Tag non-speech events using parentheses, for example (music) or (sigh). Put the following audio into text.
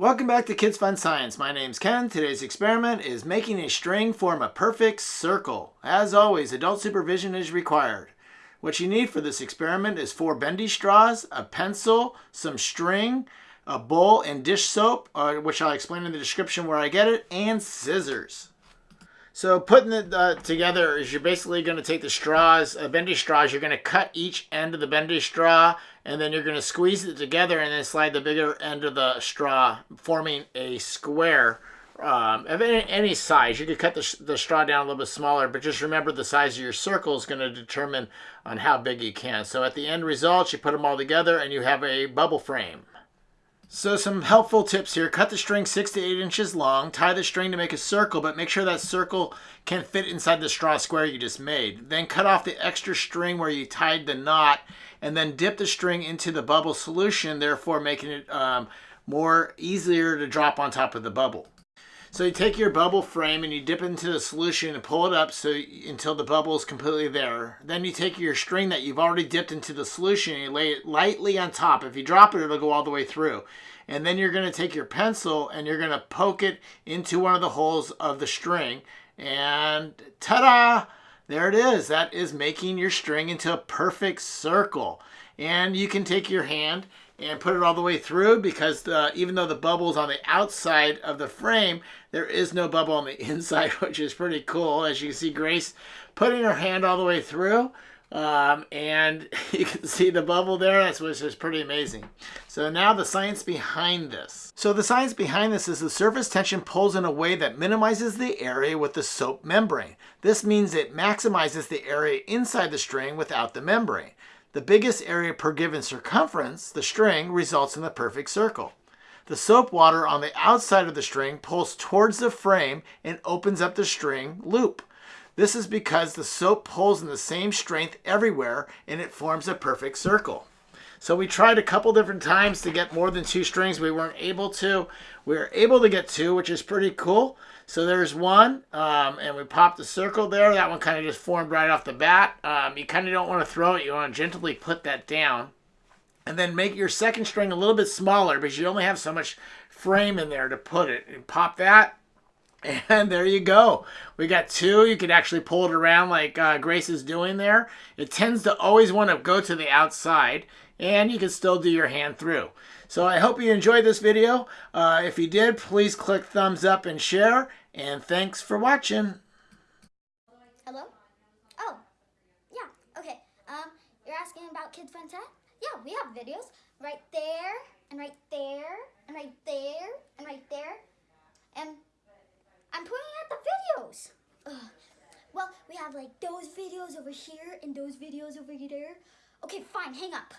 Welcome back to Kids Fun Science. My name's Ken. Today's experiment is making a string form a perfect circle. As always, adult supervision is required. What you need for this experiment is four bendy straws, a pencil, some string, a bowl and dish soap, uh, which I'll explain in the description where I get it, and scissors. So putting it uh, together is you're basically going to take the straws, uh, bendy straws, you're going to cut each end of the bendy straw, and then you're going to squeeze it together and then slide the bigger end of the straw, forming a square um, of any, any, size. You could cut the, the straw down a little bit smaller, but just remember the size of your circle is going to determine on how big you can. So at the end result, you put them all together and you have a bubble frame. So some helpful tips here. Cut the string six to eight inches long. Tie the string to make a circle, but make sure that circle can fit inside the straw square you just made. Then cut off the extra string where you tied the knot and then dip the string into the bubble solution, therefore making it um, more easier to drop on top of the bubble. So you take your bubble frame and you dip into the solution and pull it up so until the bubble is completely there. Then you take your string that you've already dipped into the solution and you lay it lightly on top. If you drop it, it'll go all the way through. And then you're going to take your pencil and you're going to poke it into one of the holes of the string. And ta-da! There it is. That is making your string into a perfect circle. And you can take your hand and put it all the way through because the, even though the bubble is on the outside of the frame, there is no bubble on the (laughs) inside, which is pretty cool. As you can see, Grace putting her hand all the way through. Um, and (laughs) you can see the bubble there, which is pretty amazing. So now the science behind this. So the science behind this is the surface tension pulls in a way that minimizes the area with the soap membrane. This means it maximizes the area inside the string without the membrane. The biggest area per given circumference, the string, results in the perfect circle. The soap water on the outside of the string pulls towards the frame and opens up the string loop. This is because the soap pulls in the same strength everywhere and it forms a perfect circle. So we tried a couple different times to get more than two strings. We weren't able to. We were able to get two, which is pretty cool. So there's one, um, and we popped the circle there. That one kind of just formed right off the bat. Um, you kind of don't want to throw it. You want to gently put that down. And then make your second string a little bit smaller because you only have so much frame in there to put it. And pop that, (laughs) and there you go. We got two. You can actually pull it around like uh, Grace is doing there. It tends to always want to go to the outside and you can still do your hand through. So I hope you enjoyed this video. Uh, if you did, please click thumbs up and share. And thanks for watching. Hello? Oh, yeah, okay. Um, you're asking about Kids Fun Tech? Yeah, we have videos right there, and right there, and right there. And I'm pointing at the videos. Ugh. Well, we have like those videos over here and those videos over there. Okay, fine, hang up.